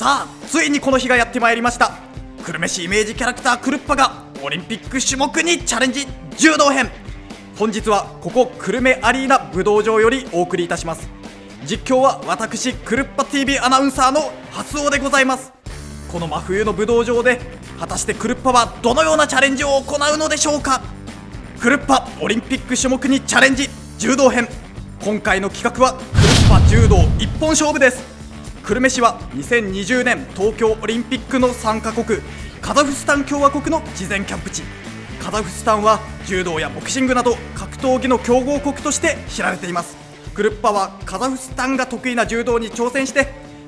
さあついにこの日がやってまいりました。久留米市イメージキャラクタークルッパがオリンピック種目にチャレンジ柔道編。本日はここ久留米アリーナ武道場よりお送りいたします。実況は私クルッパ TV アナウンサーの初尾でございます。この真冬の武道場で果たしてクルッパはどのようなチャレンジを行うのでしょうか。クルッパオリンピック種目にチャレンジ柔道編。今回の企画はクルッパ柔道一本勝負です。久留米市は2020年東京オリンピックの参加国カザフスタン共和国の事前キャンプ地。カザフスタンは柔道やボクシングなど格闘技の強豪国として知られています。クルッパはカザフスタンが得意な柔道に挑戦して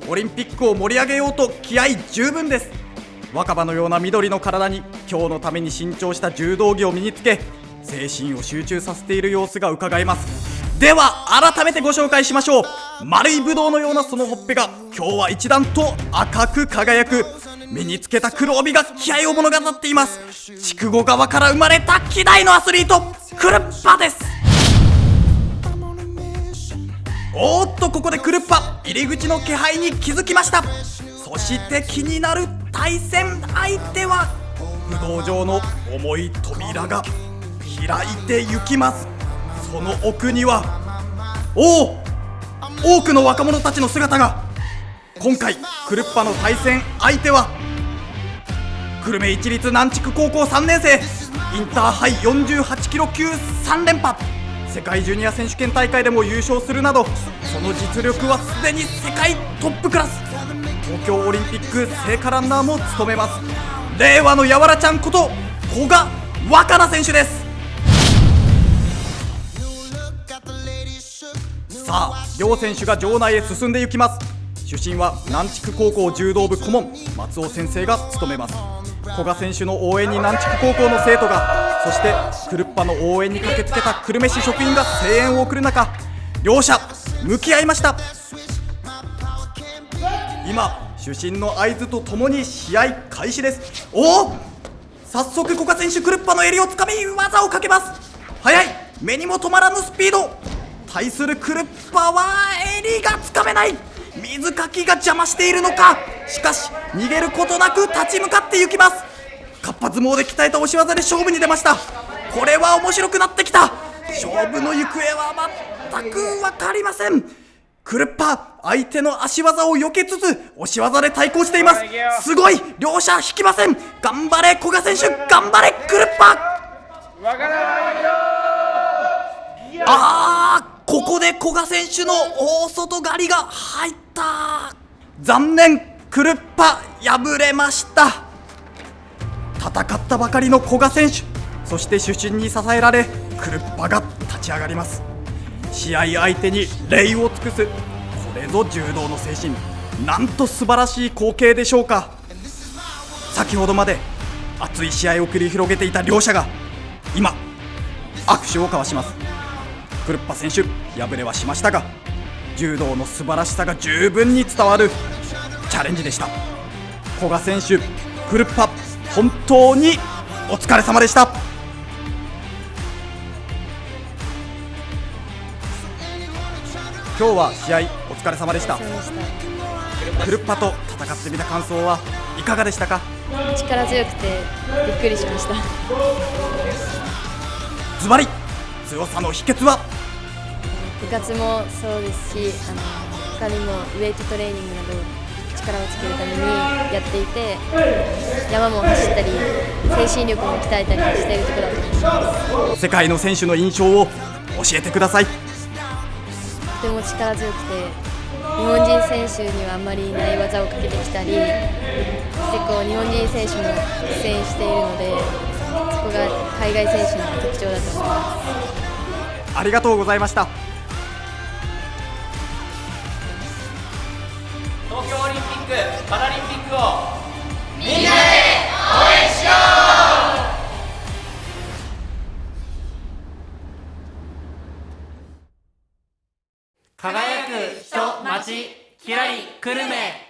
オリンピックを盛り上げようと気合十分です。若葉のような緑の体に今日のために新調した柔道着を身につけ精神を集中させている様子が伺えます。では改めてご紹介しましょう。丸いブドウのようなそのほっぺが今日は一段と赤く輝く。身につけた黒帯が気合を物語っています。筑後川から生まれた希代のアスリートクルッパです。おっとここでクルッパ入り口の気配に気づきました。そして気になる対戦相手は武道場の重い扉が開いて行きます。その奥にはおお多くの若者たちの姿が。今回クルッパの対戦相手は久留米市立南筑高校3年生インターハイ48キロ級3連覇。世界ジュニア選手権大会でも優勝するなどその実力はすでに世界トップクラス。東京オリンピック聖火ランナーも務めます。令和のやわらちゃんこと古賀若菜選手です。さあ両選手が場内へ進んでいきます。出身は南筑高校柔道部顧問松尾先生が務めます。古賀選手の応援に南筑高校の生徒がそしてクルッパの応援に駆けつけた久留米市職員が声援を送る中両者向き合いました。今主審の合図とともに試合開始です。おお早速古賀選手クルッパの襟をつかみ技をかけます。速い目にも止まらぬスピード。対するクルッパは襟がつかめない。水かきが邪魔しているのか。しかし逃げることなく立ち向かっていきます。かっぱ相撲で鍛えた押し技で勝負に出ました。これは面白くなってきた。勝負の行方は全く分かりません。クルッパ相手の足技を避けつつ押し技で対抗しています。すごい。両者引きません。頑張れ古賀選手。頑張れクルッパあーここで古賀選手の大外刈りが入った。残念クルッパ敗れました。戦ったばかりの古賀選手そして主審に支えられクルッパが立ち上がります。試合相手に礼を尽くすこれぞ柔道の精神。なんと素晴らしい光景でしょうか。先ほどまで熱い試合を繰り広げていた両者が今握手を交わします。クルッパ選手敗れはしましたが柔道の素晴らしさが十分に伝わるチャレンジでした。古賀選手クルッパ本当にお疲れ様でした。今日は試合お疲れ様でした。クルッパと戦ってみた感想はいかがでしたか？力強くてびっくりしました。ズバリ強さの秘訣は？部活もそうですしあの他にもウェイトトレーニングなど力をつけるためにやっていて山も走ったり精神力も鍛えたりしているところだと思います。世界の選手の印象を教えてください。とても力強くて日本人選手にはあんまりない技をかけてきたり結構日本人選手も苦戦しているのでそこが海外選手の特徴だと思いますありがとうございました。東京オリンピック・パラリンピックを。みんなで応援しよう。輝く人町きらり久留米